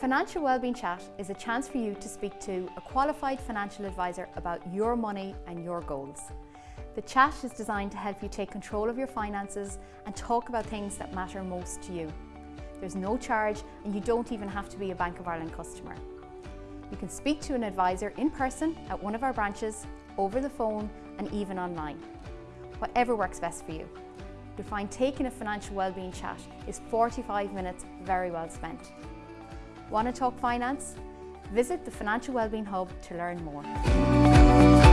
Financial Wellbeing Chat is a chance for you to speak to a qualified financial advisor about your money and your goals. The chat is designed to help you take control of your finances and talk about things that matter most to you. There's no charge and you don't even have to be a Bank of Ireland customer. You can speak to an advisor in person at one of our branches, over the phone and even online. Whatever works best for you. You'll find taking a financial wellbeing chat is 45 minutes very well spent. Want to talk finance? Visit the Financial Wellbeing Hub to learn more.